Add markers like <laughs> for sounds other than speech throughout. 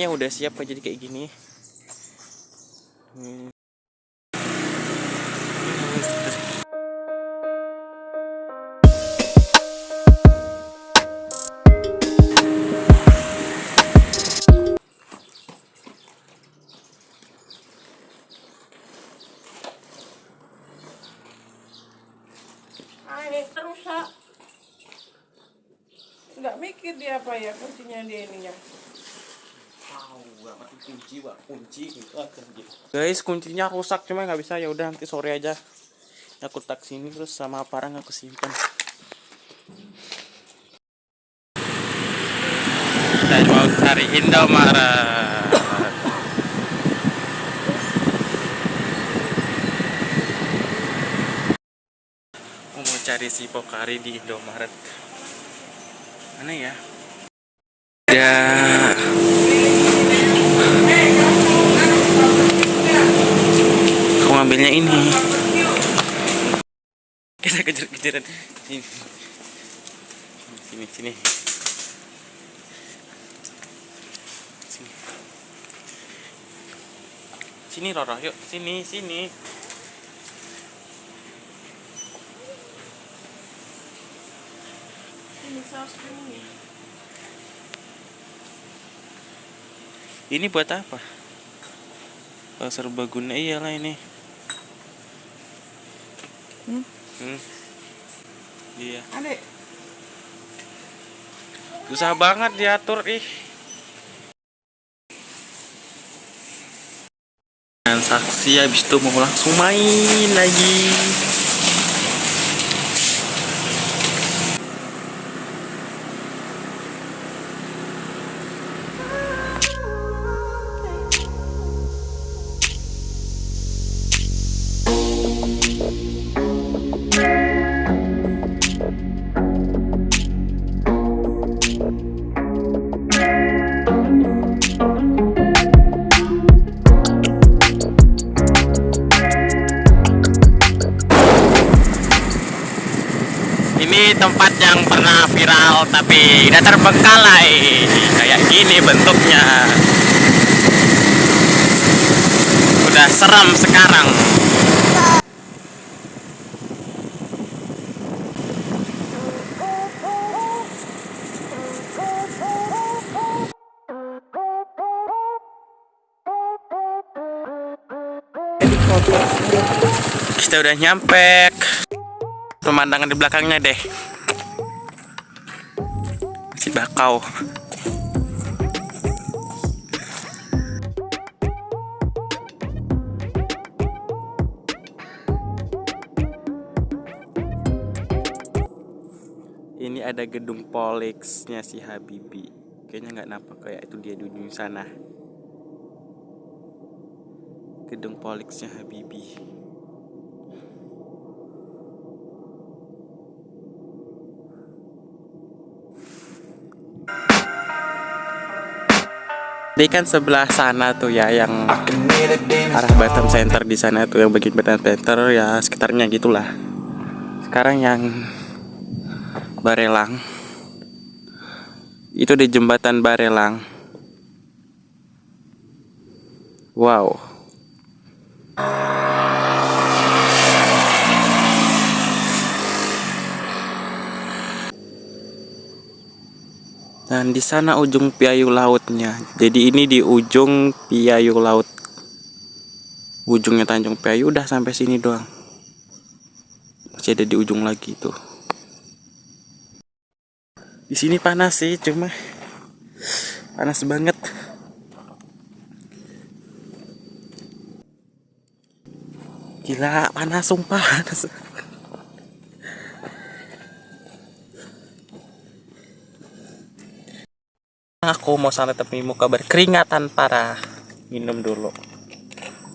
Ya udah siap kok jadi kayak gini. Hmm. Nggak mikir dia apa ya kuncinya dia ini ya. Kunci pak. Kunci guys kuncinya rusak cuma nggak bisa. Ya udah nanti sore aja. Aku tak sini terus sama parang aku simpan saya mau cari Indomaret. Aku mau cari si Pokari di Indomaret. Mana ya? Ya aku ngambilnya ini. Kita kejar-kejaran. Sini. Sini sini. Sini. Sini Roro. Yuk sini sini. Ini ini buat apa? Oh, serbaguna iyalah ini Hmm? Hmm. iya Adek, susah banget diatur ih transaksi habis itu mau langsung main lagi Tempat yang pernah viral tapi udah terbengkalai. Kayak gini bentuknya. Udah seram sekarang. Kita udah nyampe pemandangan di belakangnya deh. Masih bakau. Ini ada gedung Polexnya si Habibi. Kayaknya nggak nampak kayak itu dia di ujung sana. Gedung Polexnya Habibi Ini kan sebelah sana tuh ya yang arah Batam Center di sana tuh yang bagian Batam Center ya sekitarnya gitulah. Sekarang yang Barelang itu di jembatan Barelang. Wow. Dan di sana ujung piayu lautnya. Jadi ini di ujung piayu laut. Ujungnya Tanjung Piayu udah sampai sini doang. Masih ada di ujung lagi tuh. Di sini panas sih, cuma panas banget. Gila, panas sumpah. Panas. Aku mau santai tapi mau kabar keringatan parah. Minum dulu.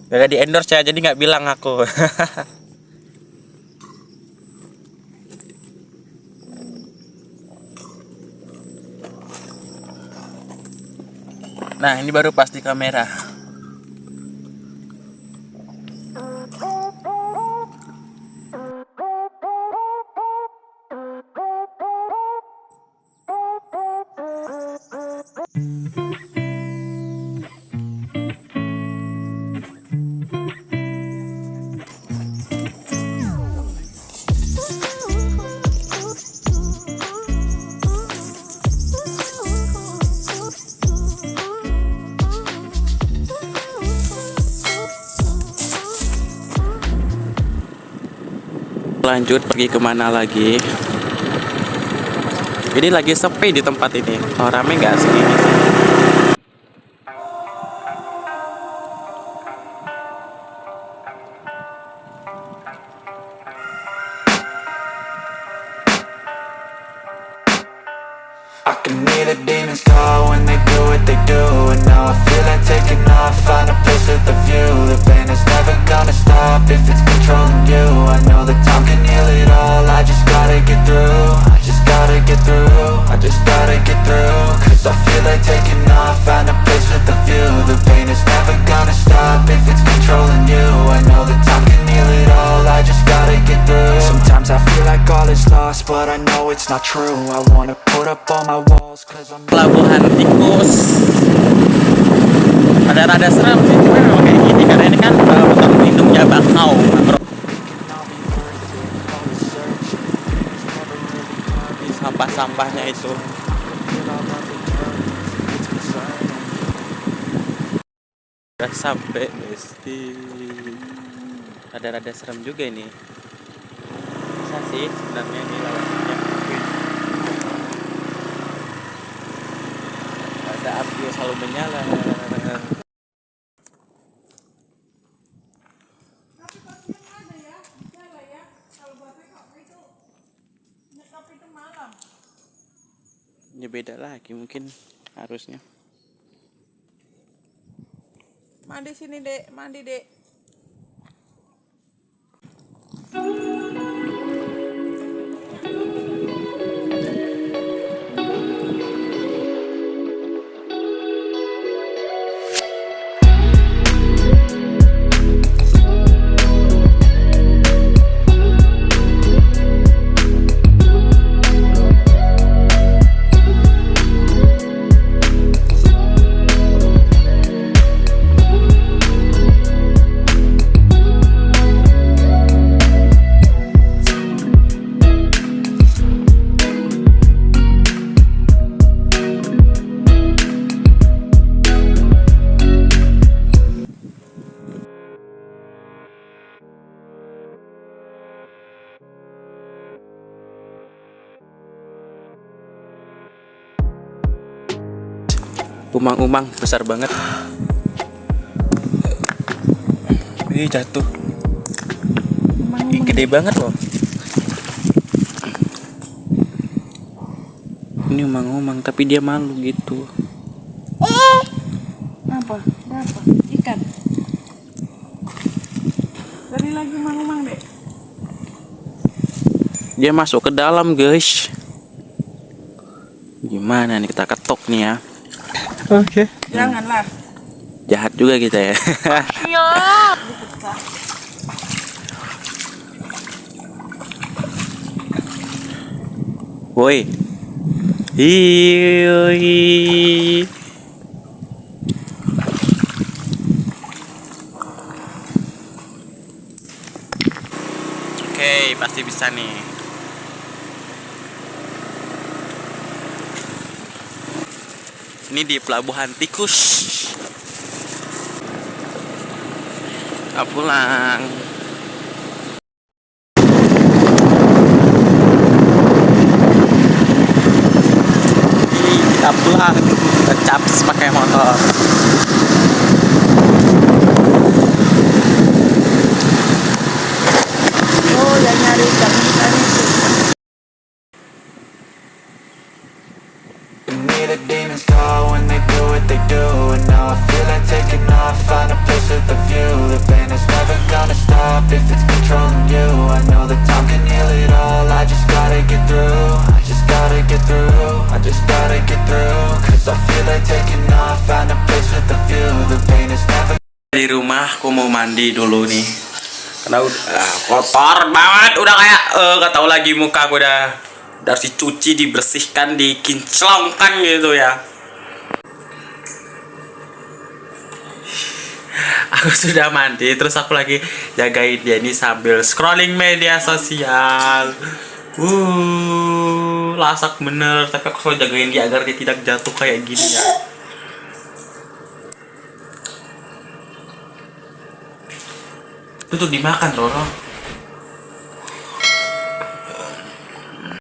Gak di endorse ya, jadi nggak bilang aku. <laughs> nah, ini baru pasti kamera. Lanjut pergi ke mana lagi? Ini lagi sepi di tempat ini. Kalau rame nggak segini sih if it's like taking off, find a place with a view. The pain is never gonna stop if it's controlling you. I know time can heal it all, I just gotta get through. Sometimes I feel like all is lost, but I know it's not true. I wanna put up all my walls cause I'm pelabuhan tikus. Ada rada serem sih cuma memang kayak gini karena ini kan hutan lindungnya bakau bro. Di sampah-sampahnya itu udah sampai besti. Rada-rada serem juga ini. Bisa sih sebenarnya ini lawannya. Ada api yang selalu menyala. Ya, ya. Ya beda lagi mungkin harusnya Mandi sini dek, mandi dek. Umang-umang besar banget Ih jatuh Ih, gede banget loh ini umang-umang tapi dia malu gitu Apa? Berapa? Ikan. Dari lagi mang-mang dek. dia masuk ke dalam guys gimana nih kita ketok nih ya oke Janganlah. jahat juga kita ya Iya. Woi Hioi. Oke, pasti bisa nih. Ini di pelabuhan tikus. Kita pulang. Kita pulang. Caps pakai motor. Oh, yang nyari ikan a with a view. The pain is never gonna stop if it's controlling you. I know that time can heal it all, I just gotta get through. I just gotta get through, I just gotta get through. Cause I feel like taking off, find a place with a view. The pain is never di rumah aku mau mandi dulu nih. Karena udah ah, kotor banget. Udah kayak eh gak tau lagi muka aku udah udah harus dicuci dibersihkan dikinclongkan gitu ya <laughs> aku sudah mandi terus aku lagi jagain dia ini sambil scrolling media sosial. Uh lasak bener. Tapi aku selalu jagain dia agar dia tidak jatuh kayak gini ya. Itu tuh dimakan Roro